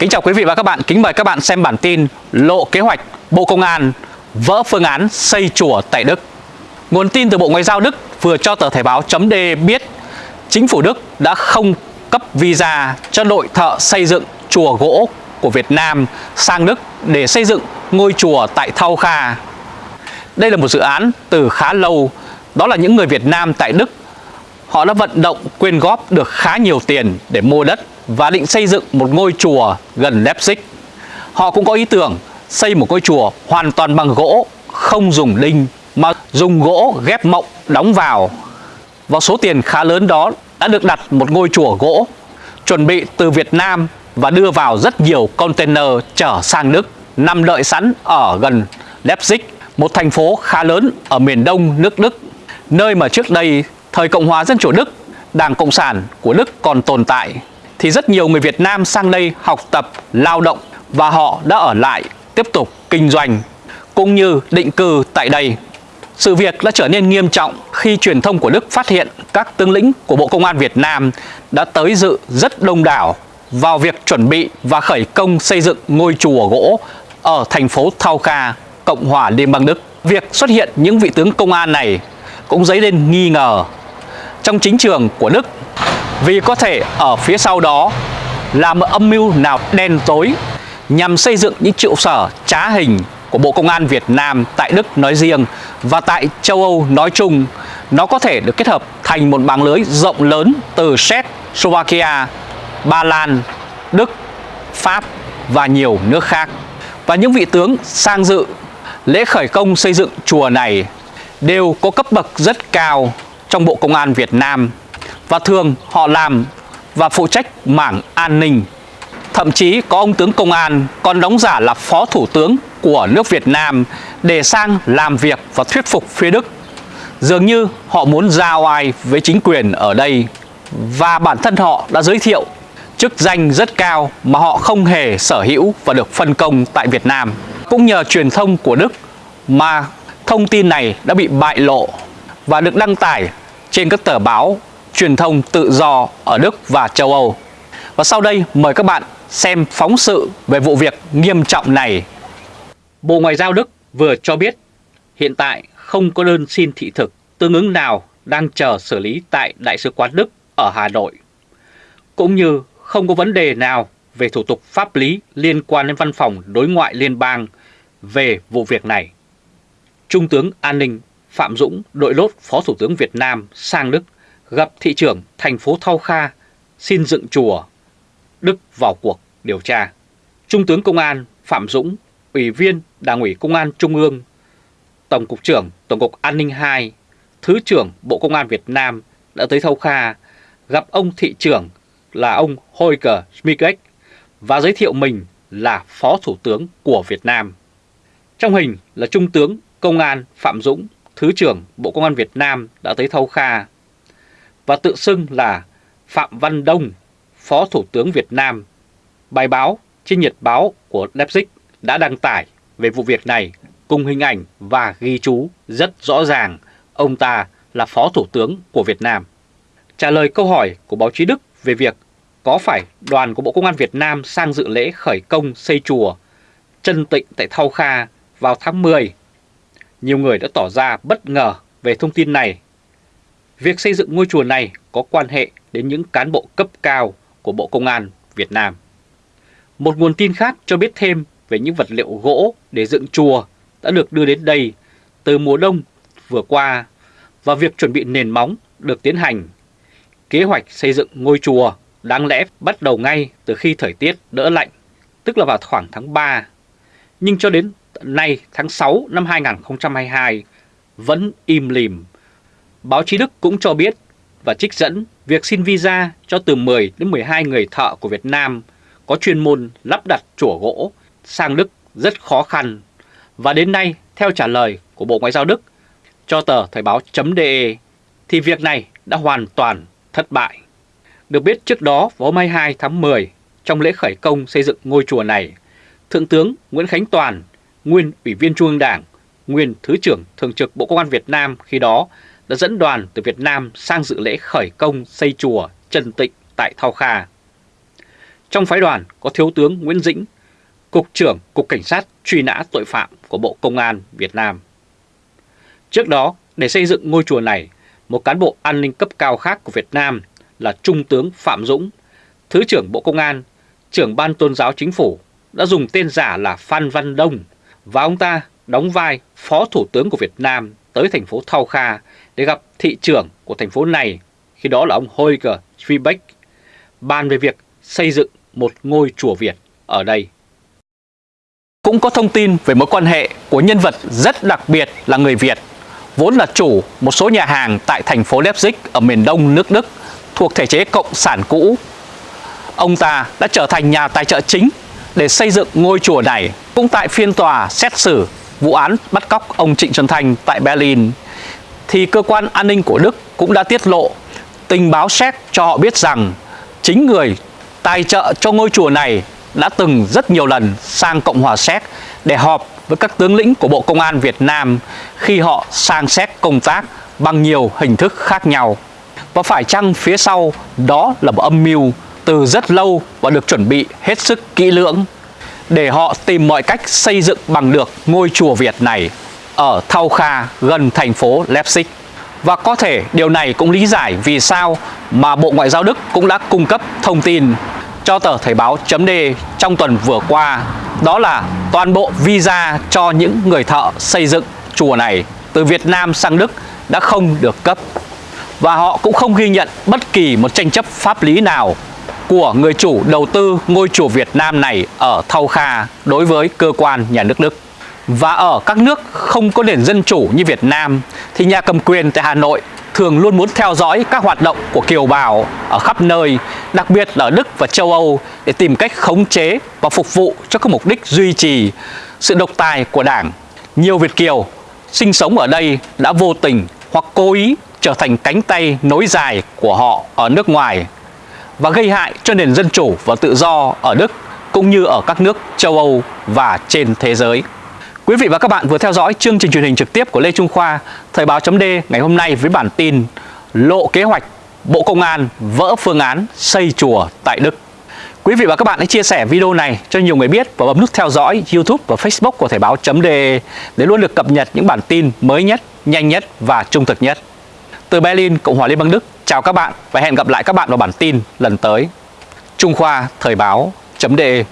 Kính chào quý vị và các bạn, kính mời các bạn xem bản tin Lộ kế hoạch Bộ Công an vỡ phương án xây chùa tại Đức. Nguồn tin từ Bộ Ngoại giao Đức vừa cho tờ thể báo chấm biết chính phủ Đức đã không cấp visa cho đội thợ xây dựng chùa gỗ của Việt Nam sang Đức để xây dựng ngôi chùa tại Thau Kha. Đây là một dự án từ khá lâu, đó là những người Việt Nam tại Đức. Họ đã vận động quyên góp được khá nhiều tiền để mua đất và định xây dựng một ngôi chùa gần Leipzig. Họ cũng có ý tưởng xây một ngôi chùa hoàn toàn bằng gỗ, không dùng đinh mà dùng gỗ ghép mộng đóng vào. Và số tiền khá lớn đó đã được đặt một ngôi chùa gỗ chuẩn bị từ Việt Nam và đưa vào rất nhiều container chở sang Đức nằm đợi sẵn ở gần Leipzig, một thành phố khá lớn ở miền đông nước Đức, nơi mà trước đây thời Cộng hòa Dân chủ Đức, Đảng Cộng sản của Đức còn tồn tại thì rất nhiều người Việt Nam sang đây học tập, lao động và họ đã ở lại tiếp tục kinh doanh cũng như định cư tại đây. Sự việc đã trở nên nghiêm trọng khi truyền thông của Đức phát hiện các tướng lĩnh của Bộ Công an Việt Nam đã tới dự rất đông đảo vào việc chuẩn bị và khởi công xây dựng ngôi chùa gỗ ở thành phố Thao Kha, Cộng hòa Liên bang Đức. Việc xuất hiện những vị tướng công an này cũng dấy lên nghi ngờ trong chính trường của Đức vì có thể ở phía sau đó là một âm mưu nào đen tối nhằm xây dựng những trụ sở trá hình của Bộ Công an Việt Nam tại Đức nói riêng và tại châu Âu nói chung nó có thể được kết hợp thành một mạng lưới rộng lớn từ Séc, Slovakia, Ba Lan, Đức, Pháp và nhiều nước khác. Và những vị tướng sang dự lễ khởi công xây dựng chùa này đều có cấp bậc rất cao trong Bộ Công an Việt Nam và thường họ làm và phụ trách mảng an ninh. Thậm chí có ông tướng công an còn đóng giả là phó thủ tướng của nước Việt Nam để sang làm việc và thuyết phục phía Đức. Dường như họ muốn giao ai với chính quyền ở đây và bản thân họ đã giới thiệu chức danh rất cao mà họ không hề sở hữu và được phân công tại Việt Nam. Cũng nhờ truyền thông của Đức mà thông tin này đã bị bại lộ và được đăng tải trên các tờ báo truyền thông tự do ở Đức và châu Âu. Và sau đây mời các bạn xem phóng sự về vụ việc nghiêm trọng này. Bộ Ngoại giao Đức vừa cho biết hiện tại không có đơn xin thị thực tương ứng nào đang chờ xử lý tại Đại sứ quán Đức ở Hà Nội. Cũng như không có vấn đề nào về thủ tục pháp lý liên quan đến văn phòng đối ngoại liên bang về vụ việc này. Trung tướng An ninh Phạm Dũng, đội lốt Phó Thủ tướng Việt Nam sang Đức gặp thị trưởng thành phố Thao Kha xin dựng chùa. Đức vào cuộc điều tra. Trung tướng Công an Phạm Dũng, Ủy viên Đảng ủy Công an Trung ương, Tổng cục trưởng Tổng cục An ninh 2, Thứ trưởng Bộ Công an Việt Nam đã tới thâu Kha gặp ông thị trưởng là ông Holger Schmidt và giới thiệu mình là Phó Thủ tướng của Việt Nam. Trong hình là Trung tướng Công an Phạm Dũng, Thứ trưởng Bộ Công an Việt Nam đã tới thâu Kha và tự xưng là Phạm Văn Đông, Phó Thủ tướng Việt Nam. Bài báo trên Nhật báo của Leipzig đã đăng tải về vụ việc này cùng hình ảnh và ghi chú rất rõ ràng ông ta là Phó Thủ tướng của Việt Nam. Trả lời câu hỏi của báo chí Đức về việc có phải đoàn của Bộ Công an Việt Nam sang dự lễ khởi công xây chùa chân tịnh tại Thau Kha vào tháng 10. Nhiều người đã tỏ ra bất ngờ về thông tin này. Việc xây dựng ngôi chùa này có quan hệ đến những cán bộ cấp cao của Bộ Công an Việt Nam. Một nguồn tin khác cho biết thêm về những vật liệu gỗ để dựng chùa đã được đưa đến đây từ mùa đông vừa qua và việc chuẩn bị nền móng được tiến hành Kế hoạch xây dựng ngôi chùa đáng lẽ bắt đầu ngay từ khi thời tiết đỡ lạnh, tức là vào khoảng tháng 3. Nhưng cho đến nay tháng 6 năm 2022 vẫn im lìm. Báo chí Đức cũng cho biết và trích dẫn việc xin visa cho từ 10 đến 12 người thợ của Việt Nam có chuyên môn lắp đặt chùa gỗ sang Đức rất khó khăn. Và đến nay, theo trả lời của Bộ Ngoại giao Đức cho tờ Thời báo.de thì việc này đã hoàn toàn thất bại. Được biết trước đó vào hôm 22 tháng 10, trong lễ khởi công xây dựng ngôi chùa này, Thượng tướng Nguyễn Khánh Toàn, nguyên Ủy viên Trung ương Đảng, nguyên Thứ trưởng Thường trực Bộ Công an Việt Nam khi đó đã dẫn đoàn từ Việt Nam sang dự lễ khởi công xây chùa Trần Tịnh tại Thao Kha. Trong phái đoàn có Thiếu tướng Nguyễn Dĩnh, Cục trưởng Cục Cảnh sát truy nã tội phạm của Bộ Công an Việt Nam. Trước đó, để xây dựng ngôi chùa này, một cán bộ an ninh cấp cao khác của Việt Nam là Trung tướng Phạm Dũng, Thứ trưởng Bộ Công an, trưởng ban tôn giáo chính phủ đã dùng tên giả là Phan Văn Đông và ông ta đóng vai Phó Thủ tướng của Việt Nam tới thành phố Thao Kha để gặp thị trưởng của thành phố này, khi đó là ông Holger Schwiebeck, bàn về việc xây dựng một ngôi chùa Việt ở đây. Cũng có thông tin về mối quan hệ của nhân vật rất đặc biệt là người Việt, vốn là chủ một số nhà hàng tại thành phố Leipzig ở miền đông nước Đức thuộc thể chế cộng sản cũ. Ông ta đã trở thành nhà tài trợ chính để xây dựng ngôi chùa này. Cũng tại phiên tòa xét xử vụ án bắt cóc ông Trịnh Xuân Thành tại Berlin, thì cơ quan an ninh của Đức cũng đã tiết lộ tình báo séc cho họ biết rằng chính người tài trợ cho ngôi chùa này đã từng rất nhiều lần sang Cộng hòa Séc để họp với các tướng lĩnh của Bộ Công an Việt Nam khi họ sang Séc công tác bằng nhiều hình thức khác nhau. Và phải chăng phía sau đó là một âm mưu từ rất lâu và được chuẩn bị hết sức kỹ lưỡng để họ tìm mọi cách xây dựng bằng được ngôi chùa Việt này ở Thau Kha, gần thành phố Leipzig. Và có thể điều này cũng lý giải vì sao mà Bộ Ngoại giao Đức cũng đã cung cấp thông tin cho tờ Thời báo .d trong tuần vừa qua, đó là toàn bộ visa cho những người thợ xây dựng chùa này từ Việt Nam sang Đức đã không được cấp và họ cũng không ghi nhận bất kỳ một tranh chấp pháp lý nào của người chủ đầu tư ngôi chùa Việt Nam này ở Thau Kha đối với cơ quan nhà nước Đức. Và ở các nước không có nền dân chủ như Việt Nam thì nhà cầm quyền tại Hà Nội thường luôn muốn theo dõi các hoạt động của kiều bào ở khắp nơi, đặc biệt là ở Đức và châu Âu để tìm cách khống chế và phục vụ cho các mục đích duy trì sự độc tài của Đảng. Nhiều Việt Kiều sinh sống ở đây đã vô tình hoặc cố ý trở thành cánh tay nối dài của họ ở nước ngoài và gây hại cho nền dân chủ và tự do ở Đức cũng như ở các nước châu Âu và trên thế giới. Quý vị và các bạn vừa theo dõi chương trình truyền hình trực tiếp của Lê Trung Khoa, Thời báo chấm ngày hôm nay với bản tin Lộ kế hoạch Bộ Công an vỡ phương án xây chùa tại Đức. Quý vị và các bạn hãy chia sẻ video này cho nhiều người biết và bấm nút theo dõi YouTube và Facebook của Thời báo chấm để luôn được cập nhật những bản tin mới nhất, nhanh nhất và trung thực nhất. Từ Berlin, Cộng hòa Liên bang Đức, chào các bạn và hẹn gặp lại các bạn vào bản tin lần tới. Trung Khoa Thời báo.de